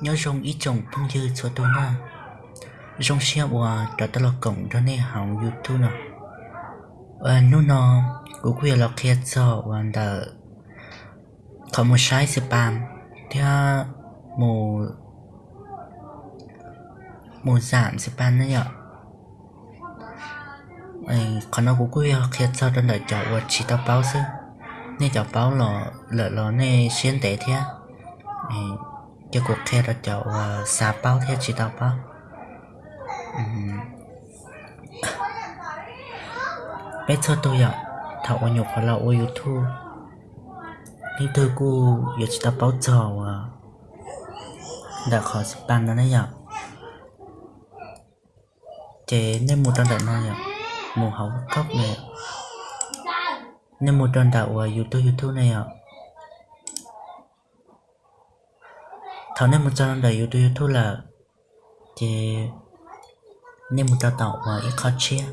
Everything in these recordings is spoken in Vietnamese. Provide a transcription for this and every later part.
nhớ rong ý chồng phong dư cho tôi nha. Rong xe qua đã tới là cổng cho nên hỏng youtube nào và nó nó cũng quên là kia cho và đã có một sai spam theo một một giảm spam nữa nhở? Ấy còn nó cũng quên là kia cho đơn đợi cháu và chỉ tao báo chứ nên cháu báo là lỡ là nên xuyên tế thế ấy cho cuộc ờ, theo là cháu xả báo theo chị tao báo bé thơ tôi ạ. Thảo ở nhục là ô youtube nhưng tôi cô giờ chị ta báo giờ, đã khỏi sự bàn đó này ạ chế nên một trận đại này ạ. Mù hậu khóc này nên một trận đạo youtube youtube này ạ. Thảo nên một trận đợi youtube youtube là thì nên một tao tạo mà ít khó chia.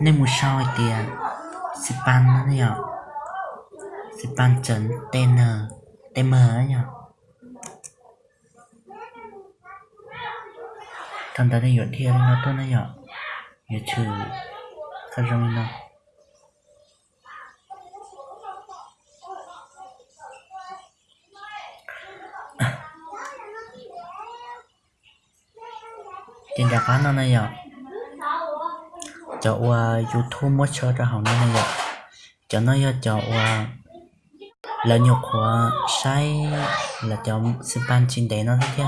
Nên một soi tiền span nó nhỉ? Span chấn tn tm nhở thằng ta đây dọn thiên nó tốt nó nhở nhớ trừ khá rong nó tiền đặc bán nó này nhỉ cho uh, youtube mới chơi ra hỏng này vậy cho nó cho uh, là nhục của sai là cho ban trên đấy nó thế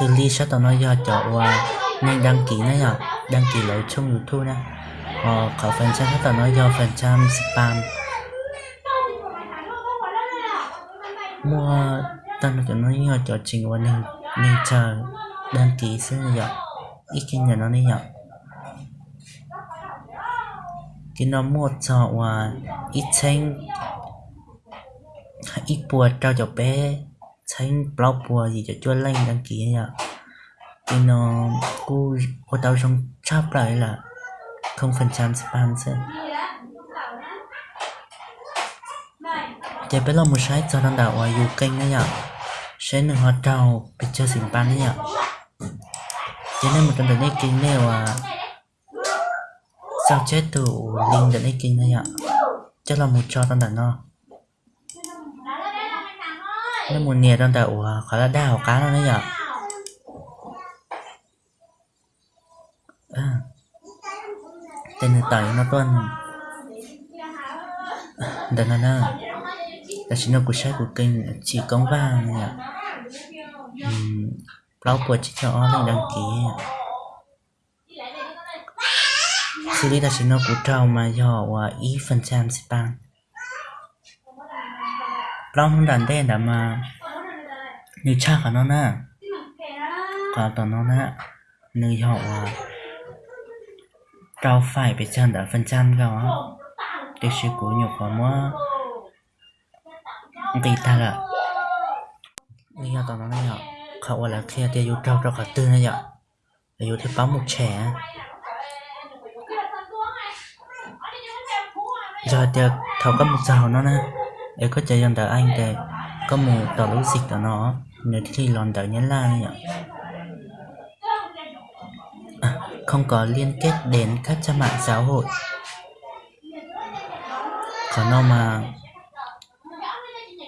xử lý cho tao nói giờ cho uh, nên đăng ký này ạ đăng ký lại trong youtube nè họ có phần trăm cho tao nói giờ phần trăm spam mua tao nói cho nó do cho trình qua nên nên chờ đăng ký sẽ nhận ít khi nhà nó đi nhận cái nó một cho và ít xanh ít bùa trao cho bé xanh blog bùa gì cho chua lên đăng ký nhá cái nó cô cô tao trong chắp lại là không phần trăm spam จะไปลนเราไม่ใช้จอดังดาวอายุเก่งนะยะใช้หนึ่งหัวเจ้าไปเจอสิงปานนี่ยะจะได้มันกันแต่ได้กินได้ว่าสาวเชจตูลิงแต่ได้กินนะยะจะเราไม่จอดันดาเนาะแล้วมูเนียตั้งแต่หัวขาละด้าวก้าแเนี่ะยะแต่หนึ่งต่อยมาต้นเดินน้า là chính là của sách của kênh chỉ công vàng nhỉ ạ. Lau của chị cho mình đăng ký xử đi là chính là của trâu mà do và phần trăm spam blog không đàn đen đã mà. Như cha của nó nè. Có tao nó nè. Nơi họ và trâu phải bị chân đã phần trăm đó để sự của nhục của mua vì ta là trâu này giờ thì thầu có một giàu nó nè để có chạy dần anh để có một tờ lối dịch của nó nếu thì lòn đợi nhấn la này à, không có liên kết đến các trang mạng xã hội。có nó mà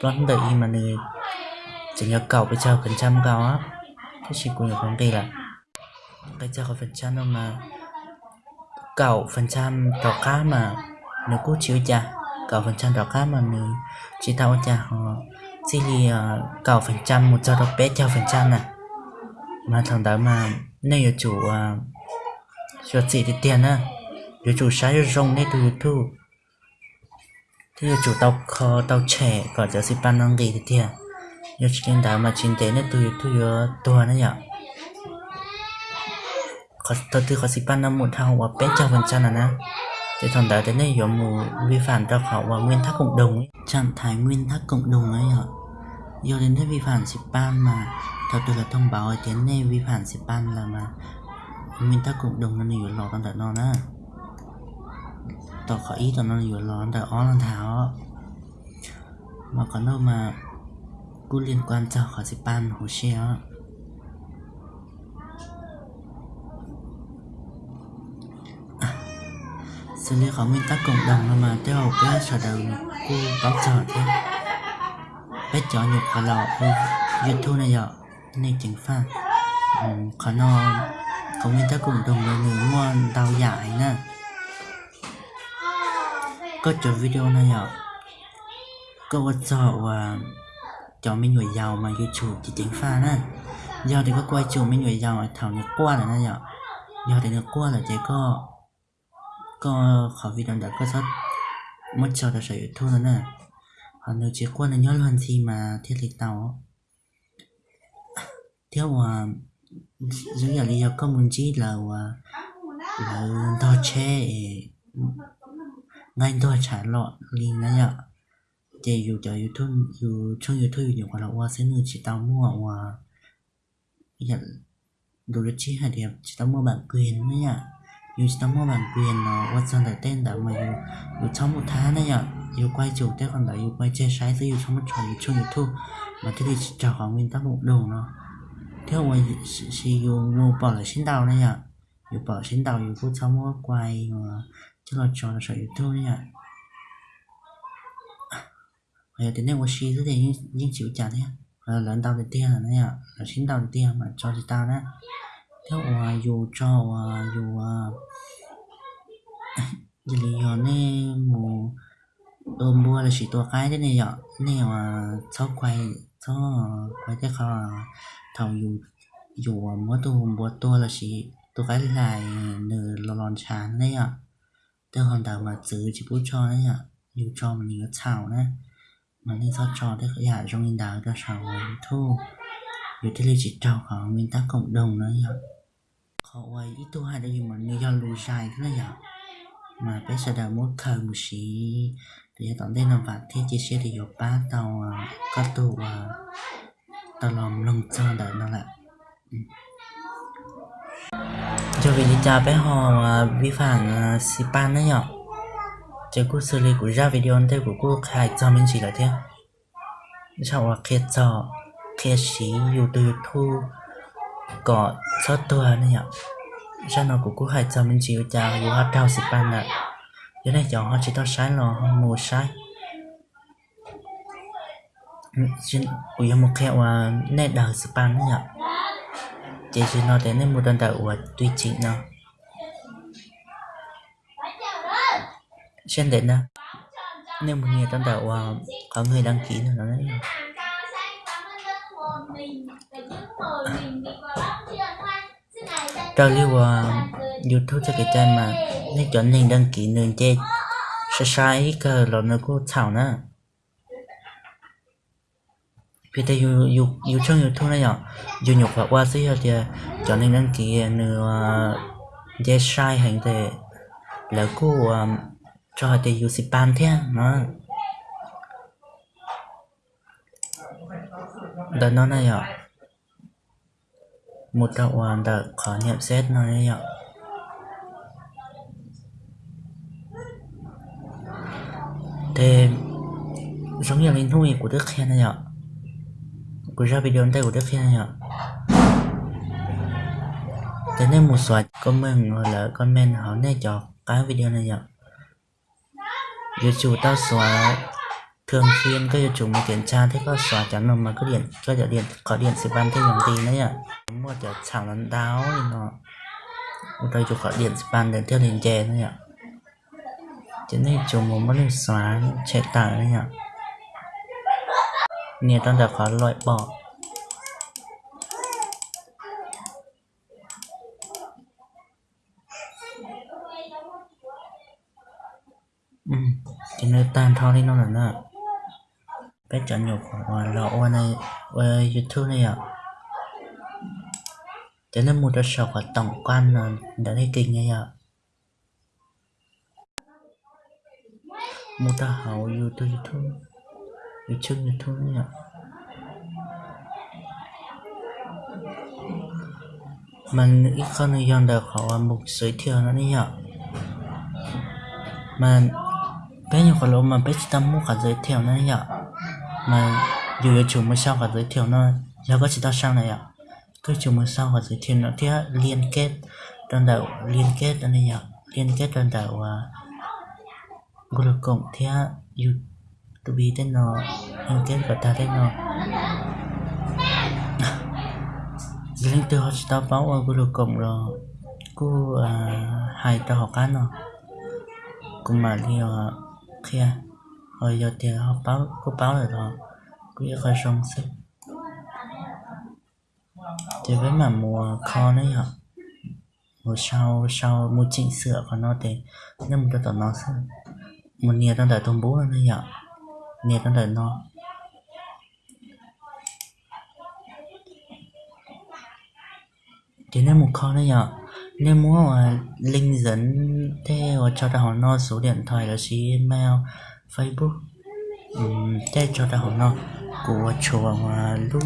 vẫn đợi mà người chỉ nhớ cầu bây chào phần trăm cao á. Thế chỉ cũng nhiều vấn đề là cái chào có phần trăm đâu mà. Cầu phần trăm trò cá mà nếu cố chịu chả. Cầu phần trăm trò cá mà mình chỉ tao chả. Họ chỉ thì ờ, cầu phần trăm một cho đọc bé chào phần trăm nè mà thằng đó mà nên là chủ ờ, cho chị thì tiền á. À. chủ sai rong nên từ youtube thì chủ tao khó tao trẻ có giờ sĩ ban năng gì thì tiền yo trên đá mà chín tế nó tôi tôi nhớ tôi nữa nhở. Có, tôi từ có sĩ ban năm một thằng và bé chào phần trăm là na. Thế thằng đá đến đây có mù vi phạm ra khỏi và nguyên tắc cộng đồng ấy. Trạng thái nguyên tắc cộng đồng ấy nhở. Do đến thế vi phạm sĩ ban mà thật tôi là thông báo ở tiến này vi phạm sĩ ban là mà nguyên tắc cộng đồng nó nhiều lọt trong đó nó ต่ อขออีตอนนั้นอยู่ร้อนแต่อ้อนรองเท้าmà còn đâu mà cứ liên quan cho khỏi sẽ ban hồ xe xử lý khỏi nguyên tắc cộng đồng mà theo cái sở đầu cô báo trò thế bé chó nhục khỏi lọ duyệt thu này dọ nên chính pha khỏi nó có nguyên tắc cộng đồng là người mua đau dại nè có cho video này ạ, có vật trò và cho mấy người giàu mà youtube chỉ chính pha nè giờ thì có quay chủ mấy người giàu thảo nhật qua là này ạ. Giờ thì nó qua là chỉ có có khó video đã có rất mất cho đã sử thôi rồi nè. Họ nếu chỉ qua là nhớ lần gì mà thiết lịch tàu theo mà dưới là lý do có muốn chỉ là là đo che ngay tôi trả lọ liền đó nhở chỉ dù cho youtube, dù trong youtube nhiều quả là qua sẽ người chỉ tao mua và hiện đồ chỉ hai đẹp chỉ tao mua bản quyền nữa nhở dù chỉ tao mua bản quyền ờ, nó qua sang tại tên đã mà dù dù trong một tháng đấy nhở dù quay chủ tế còn đã dù quay chơi sai dù trong một trò trong youtube. Mà thế thì chào hỏi nguyên tắc một đồ nó theo mà chỉ dù bỏ lại xin đầu đấy nhở dù bỏ xin đầu dù cũng trong một quay mà 这个教的小鱼动呀。哎呀，今天我洗这点用用手夹的呀，呃，轮到的点了呀，呃，新到的点嘛，找是到呢。theo à dù cho à dù à giờ lý do này mù đồ mua là chỉ tua cái thế này ạ này mà sau quay sau quay cái khó thầu dù dù mua tu mua tua là chỉ tua cái lại nửa lon chán đấy ạ theo hoàn toàn mà giữ chỉ bút cho đấy nhở dù cho mình nhiều chảo đấy. Mà nên sao cho thế cái giả trong nguyên đạo cho sao thu dù thế là chỉ trao khó nguyên tắc cộng đồng nữa nhở khó quay ít tu hai đây mà như do lùi dài thế này nhở mà bây giờ đã muốn khởi một xí. Thì tổng tên là vạn thế chia sẻ thì dọc ba tàu à, có tù à, tàu lòng lồng cho đợi nó lại. Ừ. Cho vì chào bé hò vi phạm à, Sipan đấy nhở? Chứ cô xử lý của ra video thế của cô khai cho mình chỉ là thế. Sau là khi cho khi sĩ youtube từ thu có cho tôi đấy nhở? Ra nó của cô khai cho mình chỉ chào dù hát trao Sipan nè, Thế này cháu họ chỉ tao sai là họ mù sai. Ừ, Chuyện của một kẹo à, nét đời Sipan đấy nhở? Chỉ chỉ nó đến nên một lần đầu của tuy chính nó. Xem đến nè nếu một người đơn đạo có người đăng ký nữa đấy trao lưu ờ, youtube cho cái trang mà nên chọn nên đăng ký nên chơi. Sai sai cơ nó có thảo nữa vì thế dù dù dù trong youtube này nhở dù nhục và qua xí thì à, cho nên đăng ký à, nửa chơi à, sai hành thế là cô cho họ thì dù sĩ ban thế, nó. Đó nó này nhở một đạo hoàn đã khó niệm xét nó này nhở thế, giống như linh thú của đức khen này nhở ra video đây của đức khen ạ. Nhở thế nên một số comment hoặc là comment họ nên cho cái video này ạ. YouTube tao xóa thường xuyên, các YouTube mới kiểm tra thấy có xóa chắn mà mà có điện có điện điện, có điện sẽ ban thêm dòng tin đấy ạ. Mua cho chẳng lần đáo thì nó một đây chụp có điện sẽ ban đến theo liền chè nữa ạ. Cho này chụp một mất xóa, chạy tải đấy ạ. เนี่ยตั้งแต่ขวาลอยปอกอืมจะเนื้อตานเท่าที่น้องหน่ะนะไปจันอยกของเราวันในวันยูทูบเนี่ยจะเนื้อมูดจะสอบกับต่องกว้านนอนเดี๋ยวได้กินไงอะมูตาเฮาอยู่ตัวยูทูบ youtube youtube này nhỉ mình nghĩ con người dân được họ một giới thiệu nó đi nhỉ mà bé nhiều khẩu mà bé chỉ tâm mua cả giới thiệu nó nhỉ mà dù là chủ mới sao cả giới thiệu nó giờ có chỉ tao sang này ạ. Cái chủ mới sao cả giới thiệu nó thì liên kết đơn đầu liên kết nó này nhở. Liên kết đơn đầu uh, Google cộng thì YouTube tên nó liên kết của ta tên nó. Giling từ họ chỉ tao báo ở group cộng rồi. Cô à hai tao học ăn rồi, cũng mà đi ở kia rồi giờ thì họ báo cô báo rồi đó. Cô yêu khai xong sức thì với mà mùa kho đấy hả? Mùa sau sau mùa chỉnh sửa của nó thì nếu một tao nó sẽ một nhiều trong đại thông bố nữa hả? Nhiều trong đời nó. Thì nên một kho đấy nhở nên muốn mà link dẫn theo cho ta hỏi nó số điện thoại là email facebook um, thế cho hỏi nó của chùa mà lúc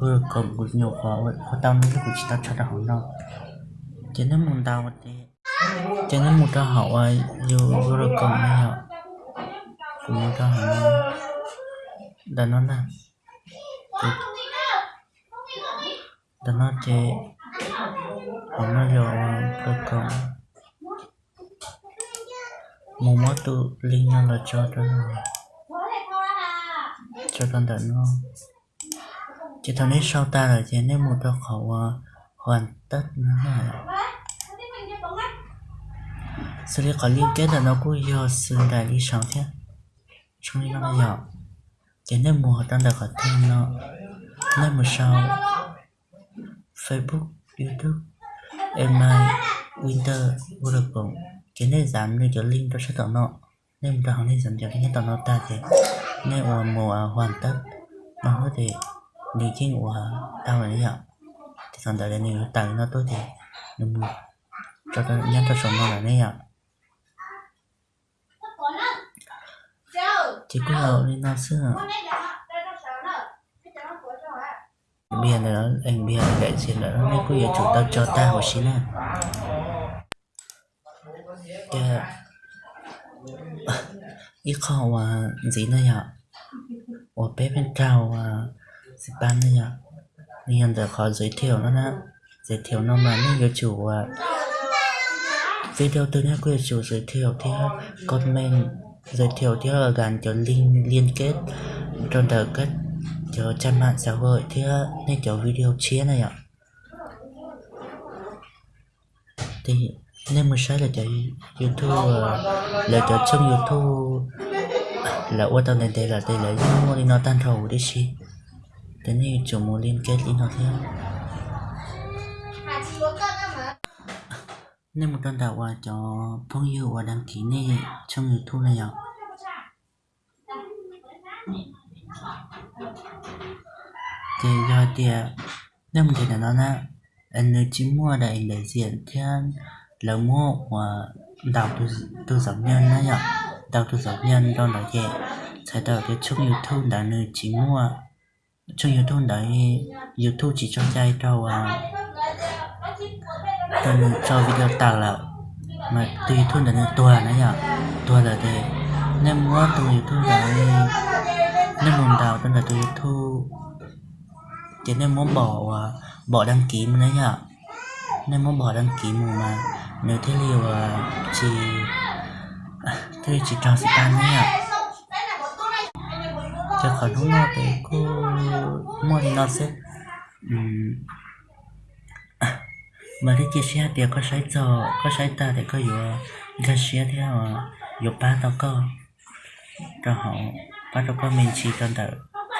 vừa cầm của nhiều khó của tao nó của chỉ ta cho ta hỏi nó thì nên muốn tao thì cho nên một ta học vừa vừa cộng cầm này nhở cũng à? có hành học nó đã nó là đã nó thì học nó rồi rồi cầm một món tu linh nó là cho cho nó cho con đợt nó chỉ thằng ấy sau ta là chỉ nên một đợt khẩu uh, ờ, hoàn tất nữa là sau khi có liên kết là nó cũng do sự đại lý sáng thế trong những năm nhỏ chỉ nên mùa đang được ở thêm nó. Nên một sau, Facebook, YouTube email Winter vô được cũng chỉ nên giảm như cho link cho sẽ tạo nó nên một đợt nên giảm cho cái tạo nó ta thì nên mùa mùa hoàn tất. Nó có thể đi trên của tao là như vậy thì còn đợi đến nếu tặng nó tốt thì mình cho nó nhân cho sống nó là như vậy 직구야 리나스 bia này nó, anh biên bia đại diện là nó cứ giờ chủ tao cho ta hồi xin à cái ít khó và gì nữa nhở. Ở bé bên cao và sĩ ban nữa nhở. Nên giờ khó giới thiệu nó nè giới thiệu nó mà nó giờ chủ và video tôi nhé quý chủ giới thiệu thì comment giới thiệu thứ ở gần cho link liên kết trong tờ kết cho trang mạng xã hội. Thì nên cho video chia này ạ. Thì nên mình sẽ là cho youtube, là cho trong youtube. Là ô tao này đây là đây là những mua đi nó tan thầu đi chi. Thế này chủ muốn liên kết đi nó theo. Nên một tuần đạo qua cho phong yêu và đăng ký này trong youtube này ạ. Thì do tiền nên một tiền nó là anh nơi chỉ mua đại đại diện thiên là mua và đào từ từ giống nhân đó nhở đào từ giống nhân đó là gì sai đào cái chung youtube đã nơi chỉ mua. Chung youtube đấy youtube chỉ cho trai đâu à cho cho video tạo là mà tùy youtube đã nơi tua nữa nhở? Tua là thế nên mua tùy youtube đấy nên muốn đào tên là tùy thu. Chỉ nên muốn bỏ bỏ đăng ký nữa nhở? Nên muốn bỏ đăng ký mù mà nếu thế liều à, chỉ, thế chỉ cho tan nữa nhở? Cho khỏi lúc nào thì cô mua thì nó sẽ mà đi chia sẻ thì có sai cho có sai ta thì có vừa cái sẻ theo vừa ba tao cơ. Cho họ, ba tao có mình chỉ cần đợi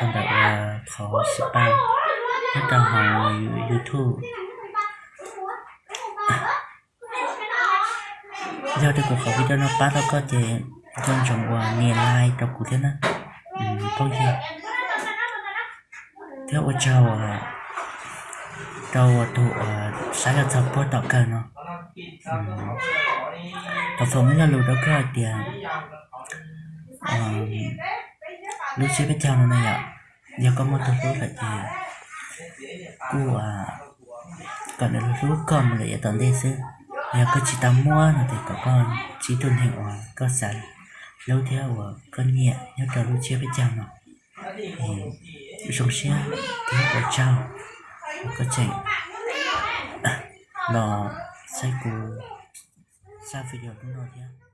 cần đợi là khó spam hết tao họ youtube. Do thì cuộc họp video nó ba nó có thì con chồng của nghe like trong cuộc thế nào ừ, có gì? Theo ở chào đâu tụ ờ, sáng là tập bớt tập cả nó. Tập phòng là lùi đó cơ tiền lúc xếp bên trong này ạ giờ có một tập bớt là gì của còn là lúc còn là giờ tận đây xí giờ có chỉ tắm mua là thì có con chỉ tuần hiệu ờ, có sẵn. Lâu theo của con nhẹ nhớ cả lúc xếp bên trong nó. Sống xe, thì có trao có trẻ. Nó sẽ cùng sao video chúng tôi nhé